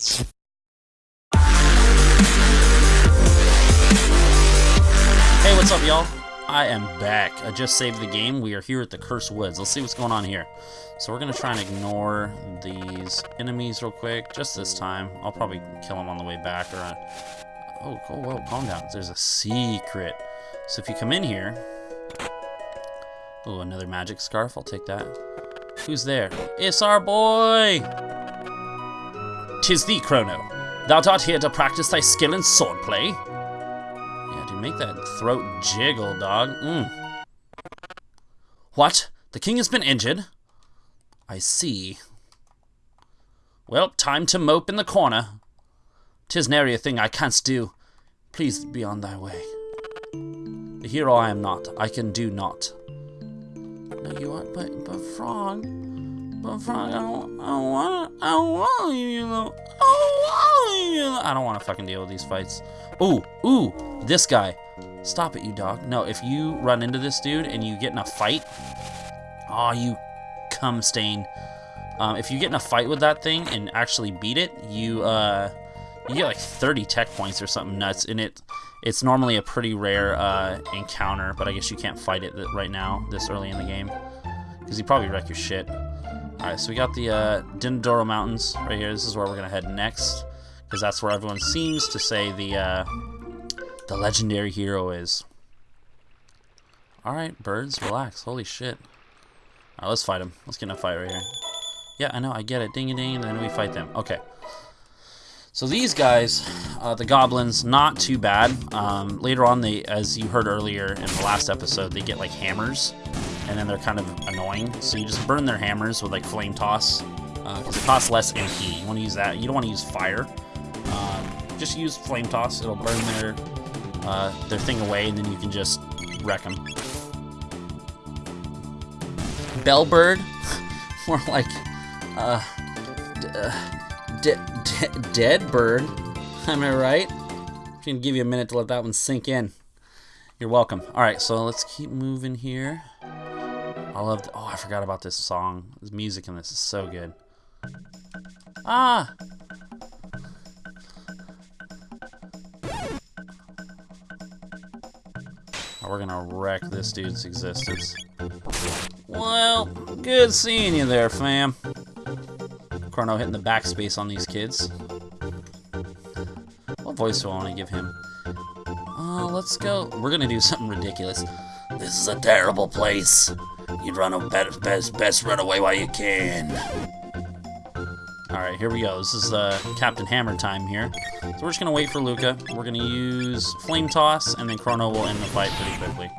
Hey, what's up, y'all? I am back. I just saved the game. We are here at the Cursed Woods. Let's see what's going on here. So we're going to try and ignore these enemies real quick, just this time. I'll probably kill them on the way back. Or, uh, Oh, oh, whoa, calm down. There's a secret. So if you come in here... Oh, another magic scarf. I'll take that. Who's there? It's our boy! Tis thee, Chrono. Thou art here to practice thy skill in swordplay? Yeah, to make that throat jiggle, dog. Mm. What? The king has been injured? I see. Well, time to mope in the corner. Tis nary a thing I canst do. Please be on thy way. The hero I am not. I can do not. No, you are, but, but Frog, but Frog, I don't, I don't want, I don't want don't want you know. I don't want to fucking deal with these fights. Ooh, ooh, this guy. Stop it, you dog. No, if you run into this dude and you get in a fight, oh, you cum stain. Um, if you get in a fight with that thing and actually beat it, you uh, you get like 30 tech points or something nuts. And it it's normally a pretty rare uh, encounter, but I guess you can't fight it right now, this early in the game, because you probably wreck your shit. All right, so we got the uh, Denadoro Mountains right here. This is where we're gonna head next, because that's where everyone seems to say the uh, the legendary hero is. All right, birds, relax. Holy shit. All right, let's fight him. Let's get in a fight right here. Yeah, I know, I get it. Ding a ding, and then we fight them. Okay. So these guys, uh, the goblins, not too bad. Um, later on, they, as you heard earlier in the last episode, they get like hammers, and then they're kind of annoying. So you just burn their hammers with like flame toss, because uh, it costs less MP. You want to use that. You don't want to use fire. Um, just use flame toss. It'll burn their uh, their thing away, and then you can just wreck them. Bellbird, more like uh, dead bird. Am I right? I'm gonna give you a minute to let that one sink in. You're welcome. All right, so let's keep moving here. I love. Oh, I forgot about this song. The music in this is so good. Ah. We're gonna wreck this dude's existence. Well, good seeing you there, fam. Chrono hitting the backspace on these kids. What voice do I want to give him? Uh, let's go. We're gonna do something ridiculous. This is a terrible place. You'd run a best, best, best run away while you can. Alright, here we go. This is uh, Captain Hammer time here. So we're just gonna wait for Lucca. We're gonna use Flame Toss, and then Chrono will end the fight pretty quickly.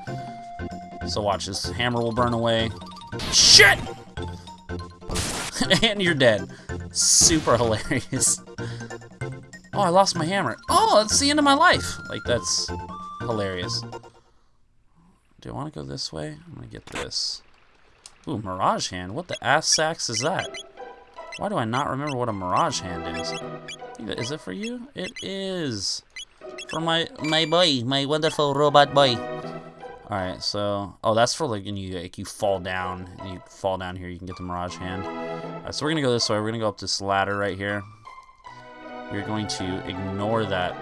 So watch this. Hammer will burn away. Shit! and you're dead. Super hilarious. Oh, I lost my hammer. Oh, it's the end of my life. Like, that's hilarious. Do I want to go this way? I'm going to get this. Ooh, Mirage Hand. What the ass sacks is that? Why do I not remember what a Mirage Hand is? Is it for you? It is. For my my boy, my wonderful robot boy. Alright, so... Oh, that's for like when you, like, you fall down. You fall down here, you can get the Mirage Hand. So we're going to go this way. We're going to go up this ladder right here. We're going to ignore that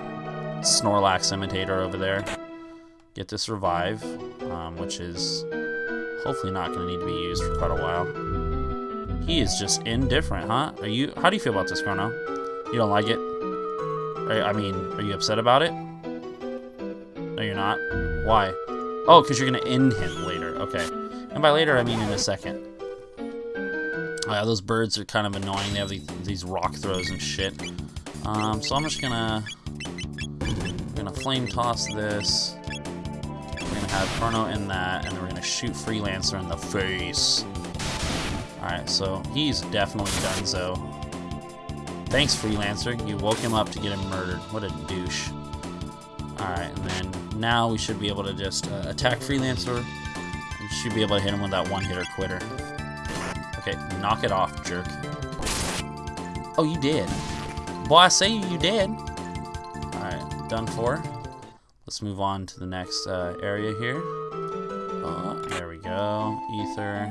Snorlax imitator over there. Get this revive, um, which is hopefully not going to need to be used for quite a while. He is just indifferent, huh? Are you? How do you feel about this, Chrono? You don't like it? I mean, are you upset about it? No, you're not. Why? Oh, because you're going to end him later. Okay. And by later, I mean in a second. Yeah, those birds are kind of annoying. They have these, these rock throws and shit. Um, so I'm just gonna... gonna flame toss this. We're gonna have Chrono in that, and then we're gonna shoot Freelancer in the face. Alright, so he's definitely done so. Thanks, Freelancer. You woke him up to get him murdered. What a douche. Alright, and then now we should be able to just uh, attack Freelancer. We should be able to hit him with that one-hitter quitter. Okay, knock it off, jerk. Oh, you did. Boy, I say you did. Alright, done for. Let's move on to the next uh, area here. Oh, there we go. Ether.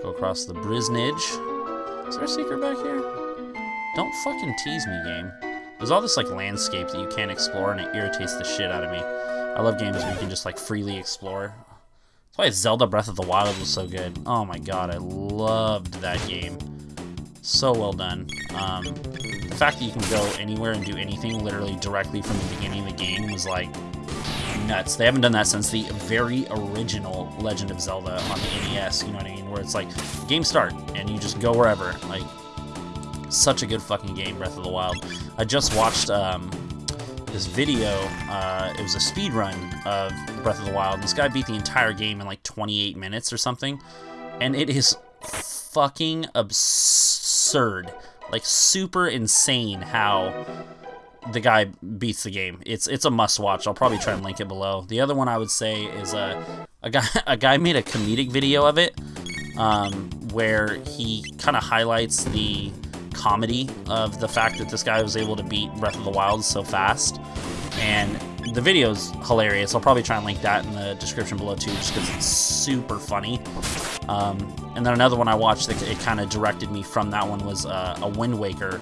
Go across the Brisnage. Is there a secret back here? Don't fucking tease me, game. There's all this like landscape that you can't explore, and it irritates the shit out of me. I love games where you can just like freely explore. That's why Zelda Breath of the Wild was so good. Oh my god, I loved that game. So well done. Um, fact that you can go anywhere and do anything literally directly from the beginning of the game was like nuts. They haven't done that since the very original Legend of Zelda on the NES, you know what I mean? Where it's like, game start, and you just go wherever. Like, such a good fucking game, Breath of the Wild. I just watched um, this video, uh, it was a speed run of Breath of the Wild. This guy beat the entire game in like 28 minutes or something, and it is fucking absurd. Like, super insane how the guy beats the game. It's it's a must watch. I'll probably try and link it below. The other one I would say is a uh, a guy a guy made a comedic video of it, um, where he kind of highlights the comedy of the fact that this guy was able to beat Breath of the Wild so fast, and the video's hilarious. I'll probably try and link that in the description below too, just because it's super funny. Um, and then another one I watched that it kind of directed me from that one was uh, a Wind Waker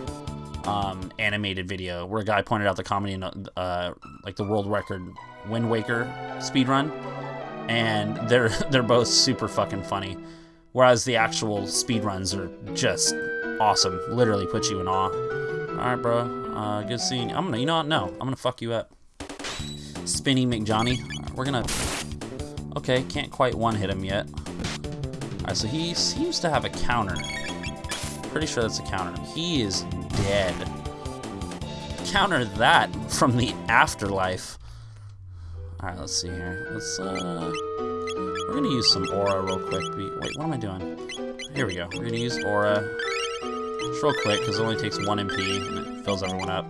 um, animated video where a guy pointed out the comedy in uh, like the world record Wind Waker speed run, and they're they're both super fucking funny. Whereas the actual speed runs are just awesome, literally put you in awe. All right, bro. Uh, good seeing you. I'm gonna, you know what? No, I'm gonna fuck you up. Spinny McJohnny. We're gonna. Okay, can't quite one hit him yet. All right, so he seems to have a counter. Pretty sure that's a counter. He is dead. Counter that from the afterlife. Alright, let's see here. Let's, uh... We're gonna use some aura real quick. Wait, what am I doing? Here we go. We're gonna use aura just real quick, because it only takes one MP, and it fills everyone up.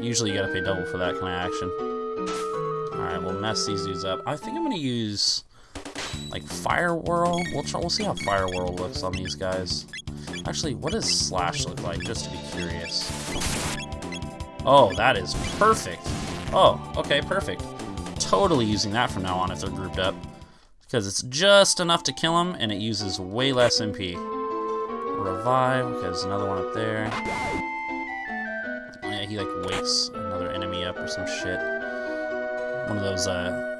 Usually you gotta pay double for that kind of action. Alright, we'll mess these dudes up. I think I'm gonna use, like, Fire Whirl. We'll, try, we'll see how Fire Whirl looks on these guys. Actually, what does Slash look like, just to be curious? Oh, that is perfect. Oh, okay, perfect. Totally using that from now on if they're grouped up. Because it's just enough to kill them, and it uses way less MP. Revive, because another one up there. Yeah, he, like, wakes another enemy up or some shit. One of those, uh,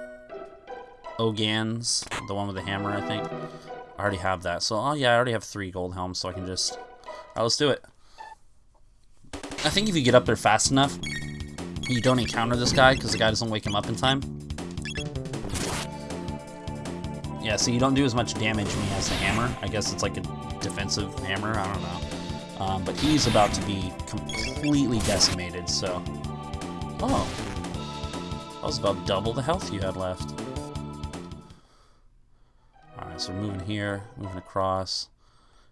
Ogans, the one with the hammer, I think. I already have that. So, oh yeah, I already have three gold helms, so I can just... Alright, let's do it. I think if you get up there fast enough, you don't encounter this guy, because the guy doesn't wake him up in time. Yeah, so you don't do as much damage when he has the hammer. I guess it's like a defensive hammer, I don't know. Um, but he's about to be completely decimated, so... Oh. That was about double the health you had left. So we're moving here, moving across.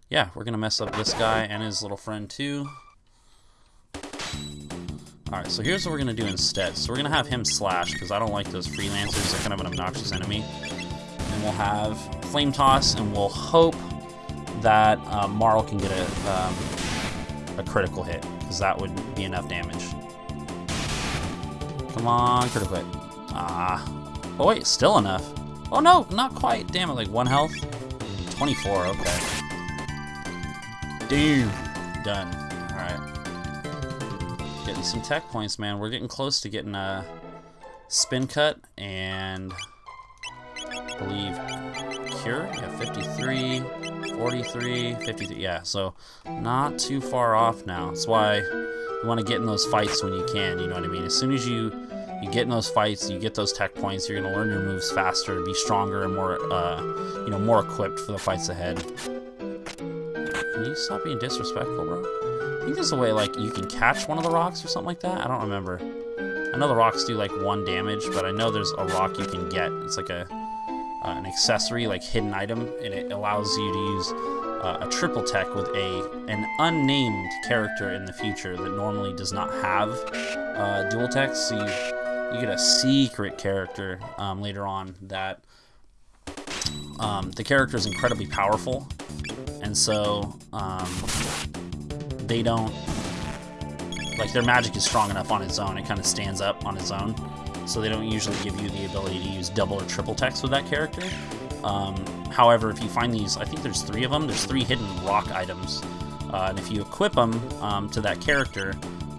Yeah, we're going to mess up this guy and his little friend too. Alright, so here's what we're going to do instead. So we're going to have him slash, because I don't like those freelancers. They're kind of an obnoxious enemy. And we'll have Flame Toss, and we'll hope that uh, Marle can get a, um, a critical hit, because that would be enough damage. Come on, critical hit. Ah. Oh wait, still enough. Oh no, not quite. Damn it, like one health. 24, okay. Damn. Done. Alright. Getting some tech points, man. We're getting close to getting a spin cut and I believe cure. Yeah, 53, 43, 53. Yeah, so not too far off now. That's why you want to get in those fights when you can, you know what I mean? As soon as you you get in those fights, you get those tech points, you're gonna learn your moves faster, be stronger, and more, uh, you know, more equipped for the fights ahead. Can you stop being disrespectful, bro? I think there's a way, like, you can catch one of the rocks or something like that. I don't remember. I know the rocks do, like, one damage, but I know there's a rock you can get. It's like a uh, an accessory, like, hidden item, and it allows you to use uh, a triple tech with a an unnamed character in the future that normally does not have uh, dual tech. So you you get a secret character um, later on that um, the character is incredibly powerful, and so um, they don't like their magic is strong enough on its own. It kind of stands up on its own, so they don't usually give you the ability to use double or triple text with that character. Um, however, if you find these, I think there's three of them. There's three hidden rock items Uh, and if you equip them um, to that character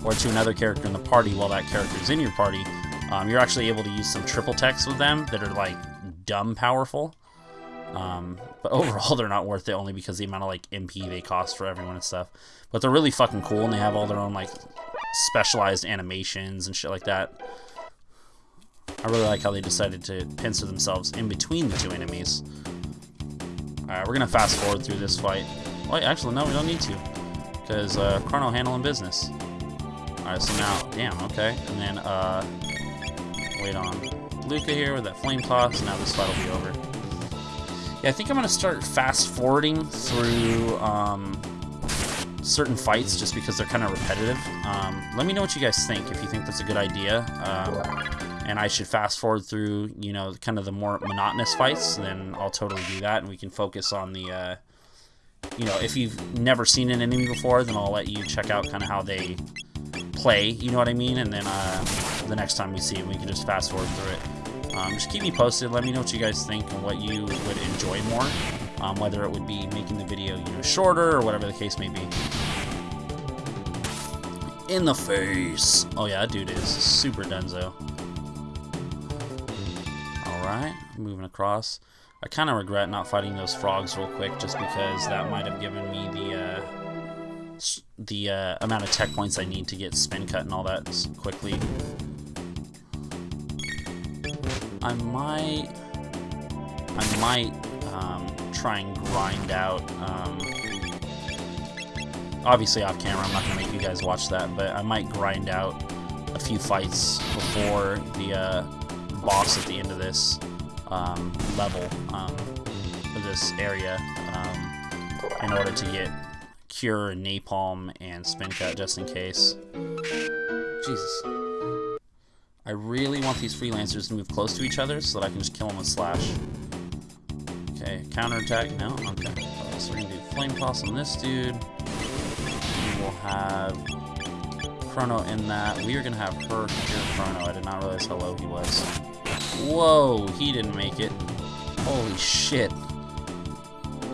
or to another character in the party while that character is in your party, um, you're actually able to use some triple techs with them that are like dumb powerful. Um, but overall, they're not worth it only because the amount of like MP they cost for everyone and stuff. But they're really fucking cool, and they have all their own like specialized animations and shit like that. I really like how they decided to pincer themselves in between the two enemies. Alright, we're gonna fast forward through this fight. Wait, actually, no, we don't need to. Because uh, Chrono handling business. Alright, so now, damn, okay. And then, uh, wait on Lucca here with that flame toss. Now this fight will be over. Yeah, I think I'm gonna start fast forwarding through um, certain fights just because they're kind of repetitive. Um, let me know what you guys think, if you think that's a good idea. Um, and I should fast forward through, you know, kind of the more monotonous fights, then I'll totally do that, and we can focus on the, uh, you know, if you've never seen an enemy before, then I'll let you check out kind of how they play, you know what I mean? And then uh, the next time we see it, we can just fast forward through it. Um, just keep me posted. Let me know what you guys think and what you would enjoy more. Um, whether it would be making the video, you know, shorter or whatever the case may be. In the face. Oh yeah, that dude is super dunzo. Alright, moving across. I kind of regret not fighting those frogs real quick just because that might have given me the uh, the uh, amount of tech points I need to get spin cut and all that quickly. I might I might um, try and grind out um, obviously off camera I'm not gonna make you guys watch that but I might grind out a few fights before the uh, boss at the end of this um, level, um, this area, um, in order to get Cure Napalm and Spin Cut just in case. Jesus. I really want these freelancers to move close to each other so that I can just kill them with Slash. Okay, counterattack? No? Okay. So we're gonna do Flame Toss on this dude. We will have Chrono in that. We are gonna have her cure Chrono. I did not realize how low he was. Whoa, he didn't make it. Holy shit.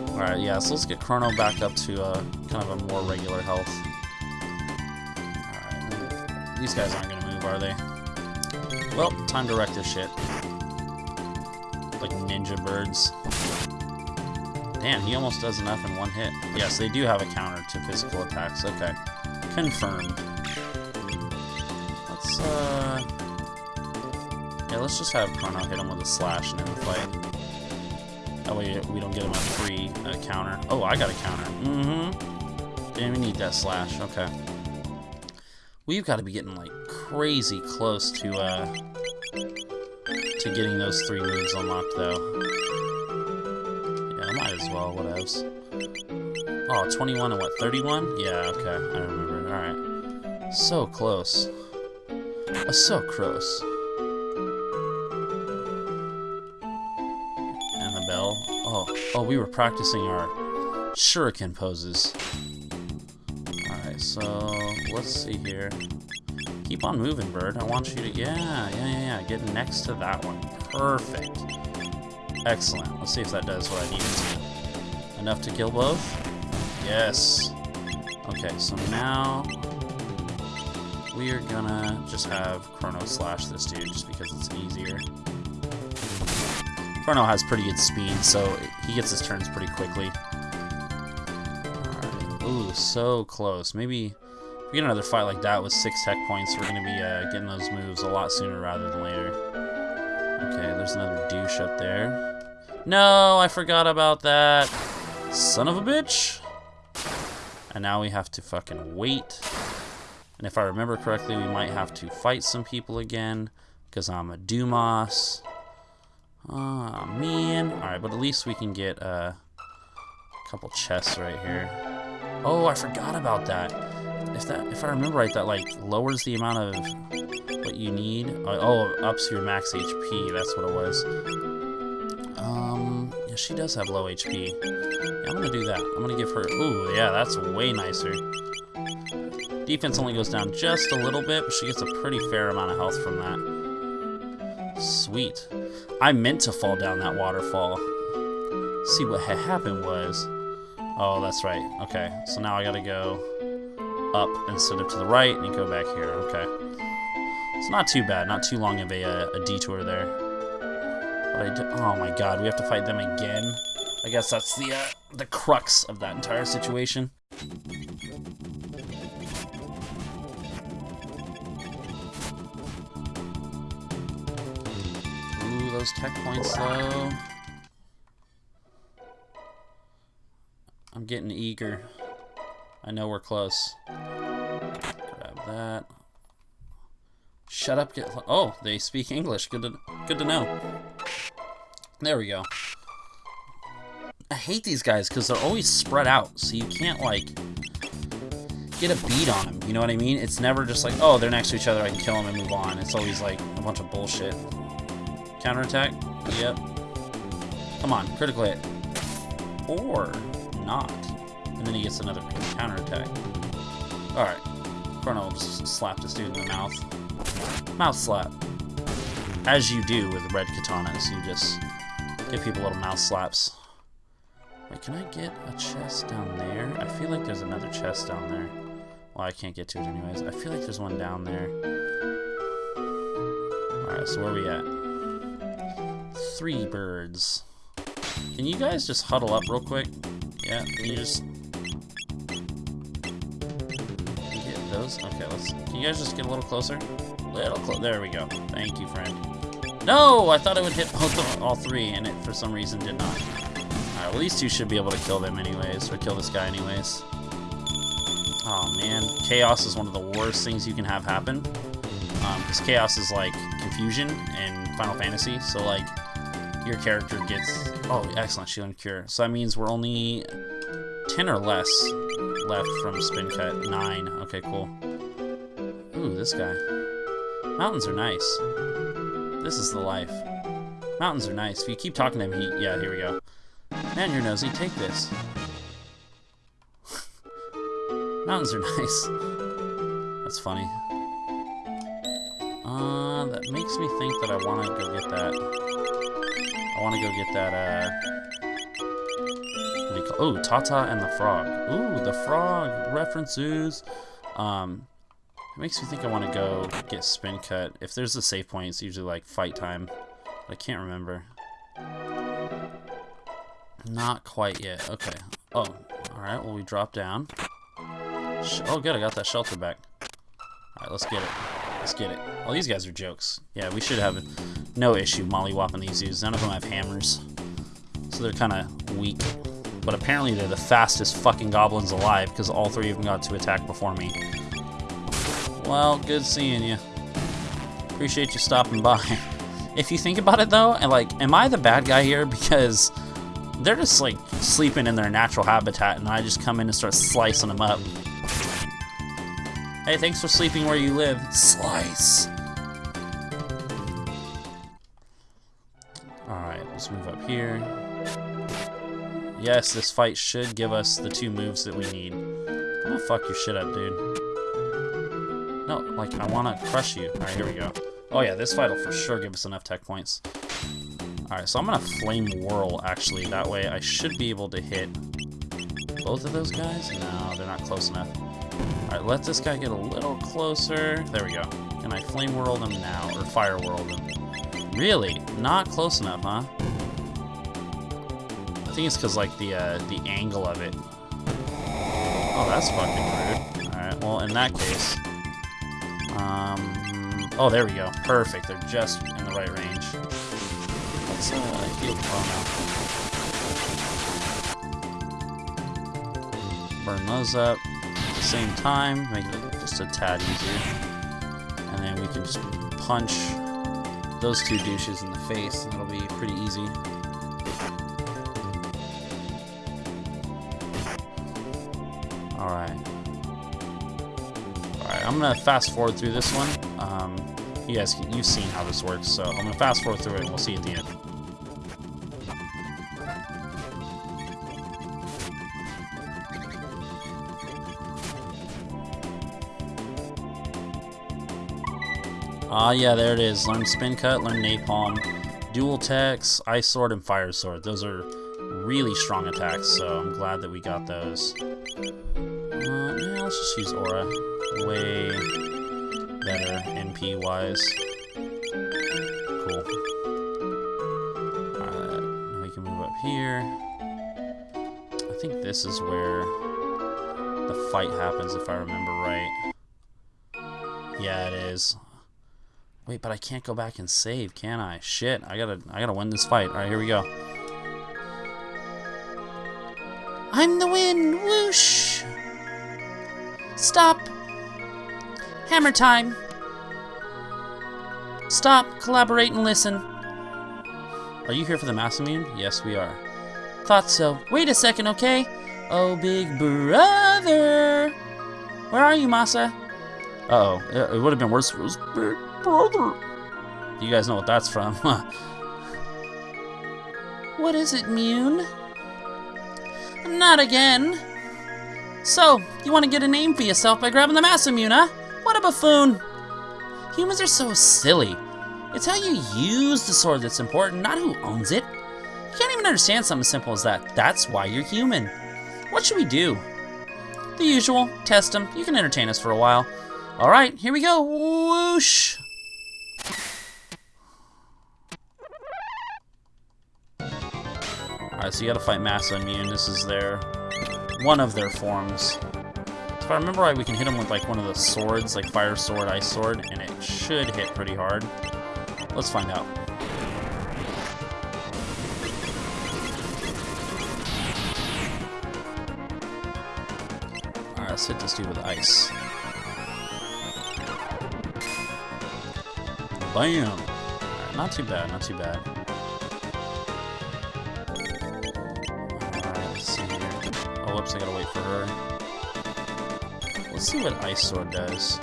Alright, yeah, so let's get Chrono back up to uh, kind of a more regular health. Alright, these guys aren't gonna move, are they? Well, time to wreck this shit. Like ninja birds. Damn, he almost does enough in one hit. Yes, they do have a counter to physical attacks. Okay. Confirmed. Let's, uh... Yeah, let's just have Chrono hit him with a slash and end the fight. That way we don't get him a free uh, counter. Oh, I got a counter. Mm-hmm. Damn, we need that slash. Okay. We've got to be getting, like, crazy close to, uh... to getting those three moves unlocked, though. Yeah, I might as well. What else? Oh, 21 and what, 31? Yeah, okay. I remember. Alright. So close. Uh, so close. Annabelle. Oh, oh, we were practicing our shuriken poses. Alright, so let's see here. Keep on moving, bird. I want you to... Yeah, yeah, yeah, yeah. Get next to that one. Perfect. Excellent. Let's see if that does what I need it to. Enough to kill both? Yes. Okay, so now we are gonna just have Chrono slash this dude just because it's easier. Chrono has pretty good speed, so he gets his turns pretty quickly. Ooh, so close. Maybe we get another fight like that with six tech points, we're going to be uh, getting those moves a lot sooner rather than later. Okay, there's another douche up there. No, I forgot about that. Son of a bitch. And now we have to fucking wait. And if I remember correctly, we might have to fight some people again. Because I'm a Dumas. Oh, man. Alright, but at least we can get uh, a couple chests right here. Oh, I forgot about that. If that, if I remember right, that like lowers the amount of what you need. Uh, oh, ups your max HP. That's what it was. Um, yeah, she does have low HP. Yeah, I'm gonna do that. I'm gonna give her. Ooh, yeah, that's way nicer. Defense only goes down just a little bit, but she gets a pretty fair amount of health from that. Sweet. I meant to fall down that waterfall. See, what had happened was, Oh, that's right. Okay, so now I gotta go up instead of to the right and go back here. Okay. It's not too bad. Not too long of a, uh, a detour there. But I oh my god, we have to fight them again. I guess that's the uh, the crux of that entire situation. Ooh, those tech points though. I'm getting eager. I know we're close. Grab that. Shut up, get Oh, they speak English. Good to good to know. There we go. I hate these guys because they're always spread out, so you can't like get a beat on them. You know what I mean? It's never just like, oh, they're next to each other, I can kill them and move on. It's always like a bunch of bullshit. Counterattack? Yep. Come on, critical hit. Or not. And then he gets another counterattack. Alright. Chrono will just slap this dude in the mouth. Mouth slap. As you do with red katanas, you just give people little mouth slaps. Wait, can I get a chest down there? I feel like there's another chest down there. Well, I can't get to it anyways. I feel like there's one down there. Alright, so where are we at? Three birds. Can you guys just huddle up real quick? Yeah, can you just... those? Okay, let's... Can you guys just get a little closer? Little close. There we go. Thank you, friend. No! I thought it would hit both of all three, and it, for some reason, did not. Alright, well, these two should be able to kill them anyways, or kill this guy anyways. Oh, man. Chaos is one of the worst things you can have happen. Because um, Chaos is, like, confusion in Final Fantasy, so, like, your character gets... Oh, excellent, Shield and Cure. So that means we're only 10 or less left from Spin Cut. 9. Okay, cool. Ooh, this guy. Mountains are nice. This is the life. Mountains are nice. If you keep talking to him, he... Yeah, here we go. Man, you're nosy. Take this. Mountains are nice. That's funny. Uh, that makes me think that I want to go get that. I want to go get that, uh... Oh, Tata and the Frog. Ooh, the Frog references. Um, it makes me think I want to go get Spin Cut. If there's a save point, it's usually like fight time. I can't remember. Not quite yet. Okay. Oh, alright. Well, we drop down. oh, good. I got that shelter back. Alright, let's get it. Let's get it. Well, these guys are jokes. Yeah, we should have no issue mollywhopping these dudes. None of them have hammers. So they're kind of weak. But apparently they're the fastest fucking goblins alive because all three of them got to attack before me. Well, good seeing you. Appreciate you stopping by. if you think about it though, and like, am I the bad guy here? Because they're just like sleeping in their natural habitat and I just come in and start slicing them up. Hey, thanks for sleeping where you live. Slice. Alright, let's move up here. Yes, this fight should give us the two moves that we need. I'm gonna fuck your shit up, dude. No, like, I wanna crush you. Alright, here we go. Oh yeah, this fight will for sure give us enough tech points. Alright, so I'm gonna Flame Whirl, actually. That way I should be able to hit both of those guys? No, they're not close enough. Alright, let this guy get a little closer. There we go. Can I flame whirl them now? Or fire whirl them? Really? Not close enough, huh? I think it's because, like, the, uh, the angle of it. Oh, that's fucking rude. Alright, well, in that case... Um... Oh, there we go. Perfect. They're just in the right range. Let's, uh, heal. Burn those up At the same time, make it just a tad easier. And then we can just punch those two douches in the face, and it'll be pretty easy. I'm gonna fast forward through this one. Um, you guys, you've seen how this works, so I'm gonna fast forward through it and we'll see at the end. Ah, uh, yeah, there it is. Learn Spin Cut, learn Napalm, Dual Techs, Ice Sword, and Fire Sword. Those are really strong attacks, so I'm glad that we got those. Uh, yeah, let's just use Aura. Way better MP-wise. Cool. Alright, now we can move up here. I think this is where the fight happens, if I remember right. Yeah, it is. Wait, but I can't go back and save, can I? Shit, I gotta, I gotta win this fight. All right, here we go. I'm the wind, whoosh! Stop! Hammer time! Stop, collaborate, and listen. Are you here for the Masamune? Yes, we are. Thought so. Wait a second, okay? Oh, big brother! Where are you, Masa? Uh oh It would have been worse if it was big brother. You guys know what that's from, huh? What is it, Mune? Not again. So, you want to get a name for yourself by grabbing the Masamune, huh? What a buffoon. Humans are so silly. It's how you use the sword that's important, not who owns it. You can't even understand something simple as that. That's why you're human. What should we do? The usual. Test them. You can entertain us for a while. Alright, here we go. Whoosh! Alright, so you gotta fight Masamune. This is their... one of their forms. If I remember right, we can hit him with like one of the swords, like Fire Sword, Ice Sword, and it should hit pretty hard. Let's find out. Alright, let's hit this dude with ice. Bam! Right, not too bad, not too bad. Alright, let's see here. Oh, whoops, I gotta wait for her. Let's see what Ice Sword does.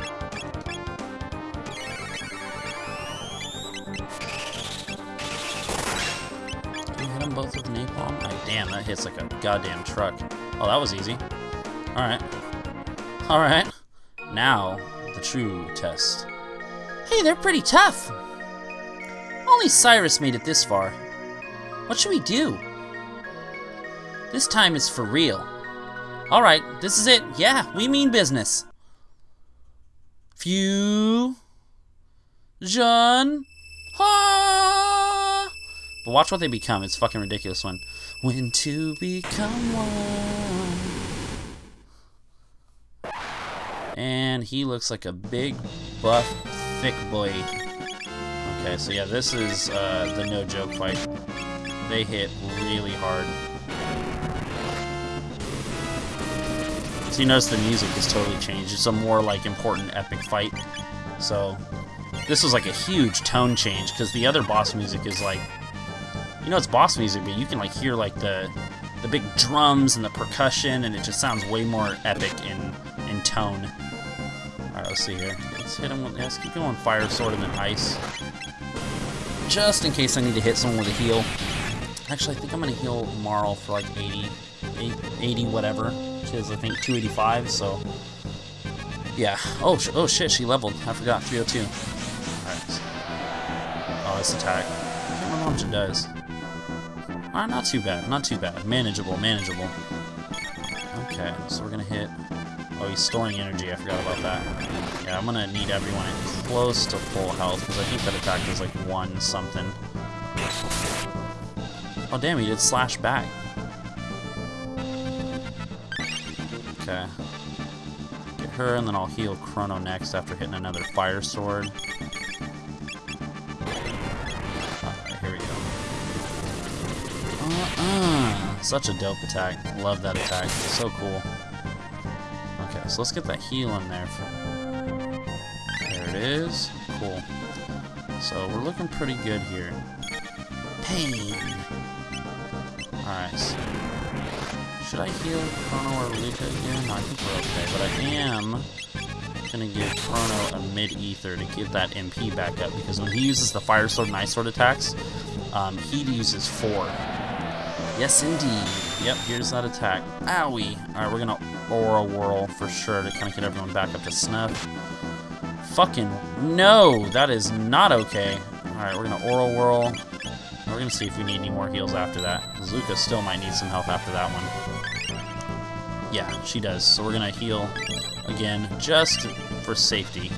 Can you hit them both with napalm? Oh, damn, that hits like a goddamn truck. Oh, that was easy. Alright. Alright. Now, the true test. Hey, they're pretty tough. Only Cyrus made it this far. What should we do? This time it's for real. Alright, this is it. Yeah, we mean business. Few. Jean. Ha! But watch what they become. It's fucking ridiculous one. When to become one. And he looks like a big, buff, thick boy. Okay, so yeah, this is uh, the no joke fight. They hit really hard. You notice the music has totally changed. It's a more like important epic fight. So this was like a huge tone change because the other boss music is like, you know, it's boss music, but you can like hear like the the big drums and the percussion, and it just sounds way more epic in in tone. All right, let's see here. Let's hit him with. Let's keep going. Fire sword and then ice, just in case I need to hit someone with a heal. Actually, I think I'm gonna heal Marle for like 80, 80 whatever, is I think 285. So yeah. Oh, sh oh shit, she leveled. I forgot. 302. Alright. Oh, this attack. I can't remember how much it does. Alright, not too bad. Not too bad. Manageable, manageable. Okay, so we're gonna hit... Oh, he's storing energy. I forgot about that. Yeah, I'm gonna need everyone close to full health, because I think that attack does like one something. Oh, damn, he did slash back. Okay Get her, and then I'll heal Chrono next after hitting another Fire Sword. Alright, here we go. Uh-uh. Such a dope attack. Love that attack. So cool. Okay, so let's get that heal in there. There it is. Cool. So we're looking pretty good here. Pain. Alright, so should I heal Chrono or Lucca again? No, I think we're okay, but I am gonna give Chrono a mid-ether to get that MP back up, because when he uses the Fire Sword and Ice Sword attacks, um, he uses four. Yes, indeed. Yep, here's that attack. Owie! Alright, we're gonna Aura Whirl for sure to kind of get everyone back up to snuff. Fucking no! That is not okay. Alright, we're gonna Aura Whirl. We're gonna see if we need any more heals after that. Zuka still might need some help after that one. Yeah, she does. So we're gonna heal again, just for safety.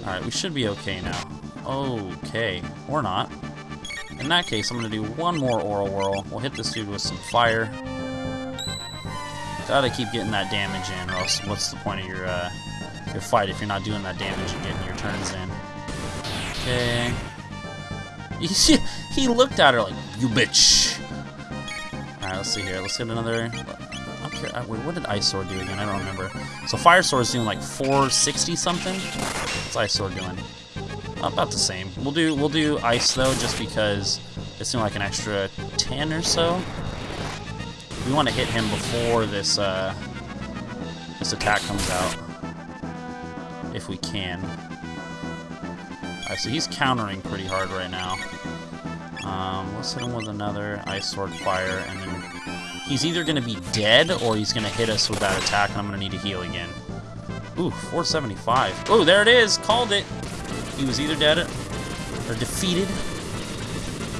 Alright, we should be okay now. Okay, or not. In that case, I'm gonna do one more Aura Whirl. We'll hit this dude with some fire. Gotta keep getting that damage in, or else what's the point of your uh, your fight if you're not doing that damage and getting your turns in? Okay. He, looked at her like, you bitch. Alright, let's see here. Let's hit another... Wait, what did Ice Sword do again? I don't remember. So Fire Sword's doing like 460 something. What's Ice Sword doing? About the same. We'll do we'll do Ice though, just because it's doing like an extra 10 or so. We want to hit him before this uh, this attack comes out, if we can. Alright, so he's countering pretty hard right now. Um, let's hit him with another Ice Sword Fire, and then he's either going to be dead, or he's going to hit us with that attack, and I'm going to need to heal again. Ooh, 475. Ooh, there it is! Called it! He was either dead or defeated.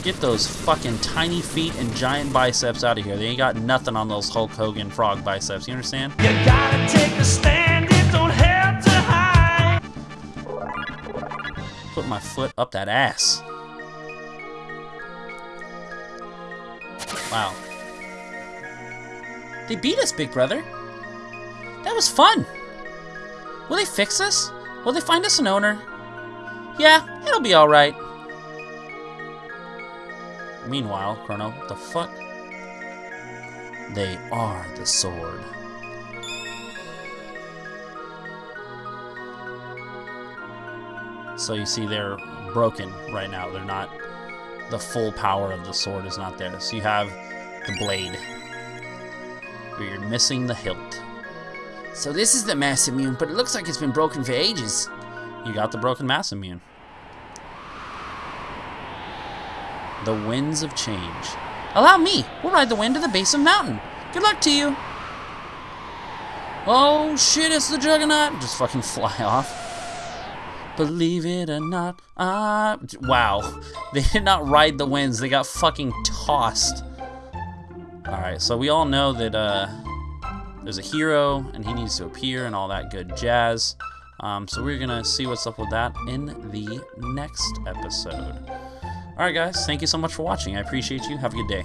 Get those fucking tiny feet and giant biceps out of here. They ain't got nothing on those Hulk Hogan frog biceps. You understand? You gotta take a stand, it don't have to hide. Put my foot up that ass. Wow. They beat us, big brother. That was fun. Will they fix us? Will they find us an owner? Yeah, it'll be alright. Meanwhile, Chrono, the fuck? They are the sword. So you see they're broken right now. They're not, the full power of the sword is not there. So you have the blade, you're missing the hilt. So this is the Masamune, but it looks like it's been broken for ages. You got the broken Masamune. The winds of change. Allow me. We'll ride the wind to the base of the mountain. Good luck to you. Oh shit, it's the Juggernaut. Just fucking fly off. Believe it or not, I... Wow. They did not ride the winds. They got fucking tossed. Alright, so we all know that uh, there's a hero, and he needs to appear, and all that good jazz. Um, so we're going to see what's up with that in the next episode. Alright guys, thank you so much for watching. I appreciate you. Have a good day.